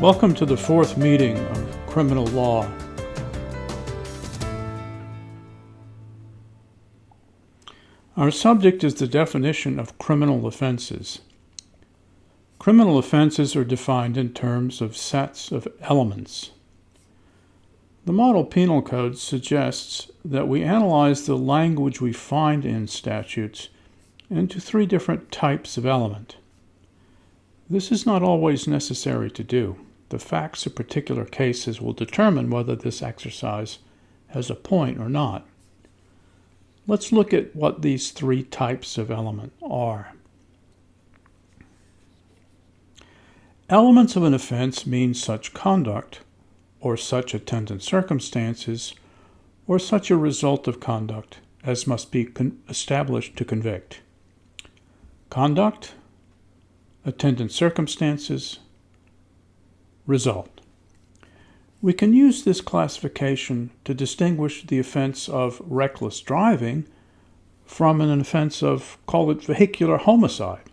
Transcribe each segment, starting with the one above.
Welcome to the fourth meeting of criminal law. Our subject is the definition of criminal offenses. Criminal offenses are defined in terms of sets of elements. The Model Penal Code suggests that we analyze the language we find in statutes into three different types of element. This is not always necessary to do. The facts of particular cases will determine whether this exercise has a point or not. Let's look at what these three types of element are. Elements of an offense mean such conduct, or such attendant circumstances, or such a result of conduct as must be established to convict. Conduct, attendant circumstances, result. We can use this classification to distinguish the offense of reckless driving from an offense of, call it vehicular homicide.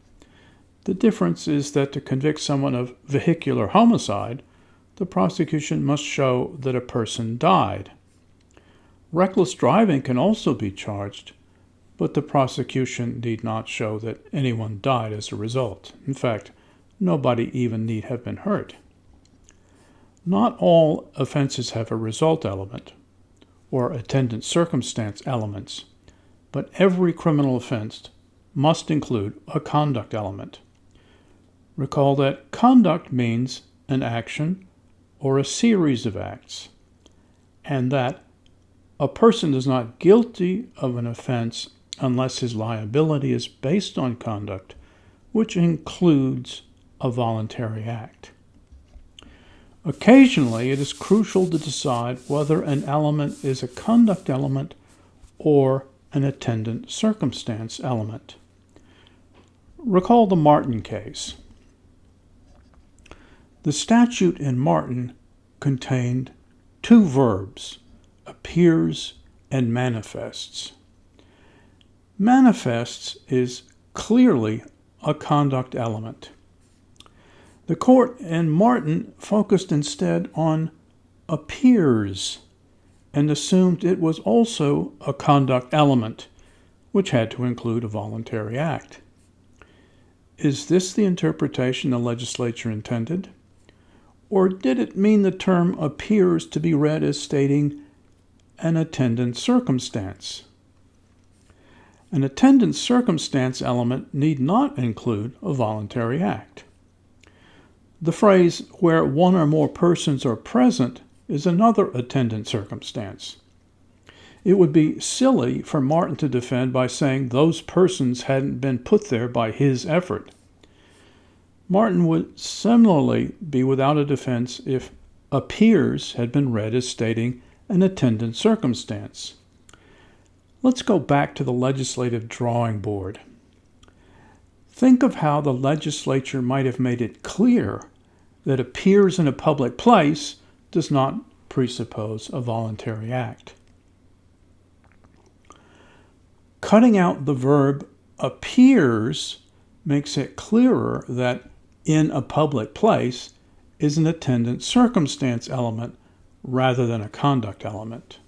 The difference is that to convict someone of vehicular homicide, the prosecution must show that a person died. Reckless driving can also be charged, but the prosecution need not show that anyone died as a result. In fact, nobody even need have been hurt. Not all offenses have a result element or attendant circumstance elements, but every criminal offense must include a conduct element. Recall that conduct means an action or a series of acts, and that a person is not guilty of an offense unless his liability is based on conduct, which includes a voluntary act. Occasionally, it is crucial to decide whether an element is a conduct element or an attendant circumstance element. Recall the Martin case. The statute in Martin contained two verbs, appears and manifests. Manifests is clearly a conduct element. The court and Martin focused instead on appears and assumed it was also a conduct element, which had to include a voluntary act. Is this the interpretation the legislature intended? Or did it mean the term appears to be read as stating an attendant circumstance? An attendant circumstance element need not include a voluntary act. The phrase, where one or more persons are present, is another attendant circumstance. It would be silly for Martin to defend by saying those persons hadn't been put there by his effort. Martin would similarly be without a defense if appears had been read as stating an attendant circumstance. Let's go back to the legislative drawing board. Think of how the legislature might have made it clear that appears in a public place does not presuppose a voluntary act. Cutting out the verb appears makes it clearer that in a public place is an attendant circumstance element rather than a conduct element.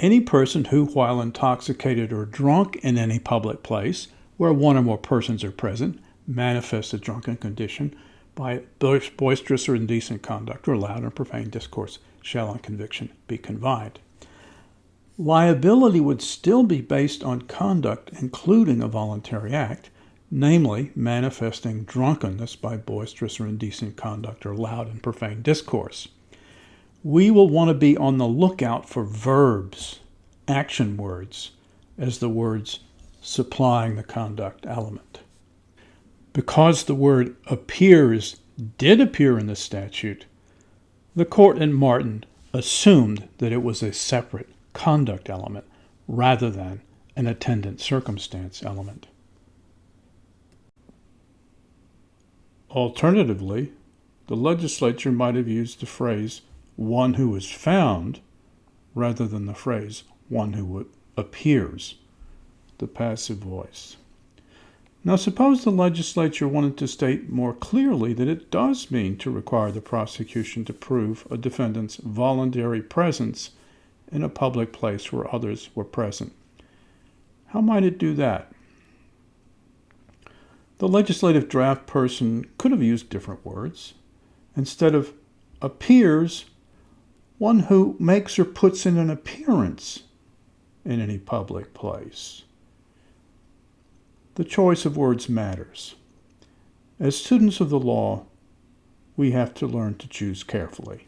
Any person who, while intoxicated or drunk in any public place, where one or more persons are present, manifests a drunken condition by boisterous or indecent conduct or loud or profane discourse shall on conviction be confined. Liability would still be based on conduct including a voluntary act, namely manifesting drunkenness by boisterous or indecent conduct or loud and profane discourse. We will want to be on the lookout for verbs, action words, as the words supplying the conduct element. Because the word appears did appear in the statute, the court in Martin assumed that it was a separate conduct element rather than an attendant circumstance element. Alternatively, the legislature might have used the phrase one who is found rather than the phrase one who appears the passive voice. Now, suppose the legislature wanted to state more clearly that it does mean to require the prosecution to prove a defendant's voluntary presence in a public place where others were present. How might it do that? The legislative draft person could have used different words. Instead of appears, one who makes or puts in an appearance in any public place. The choice of words matters. As students of the law, we have to learn to choose carefully.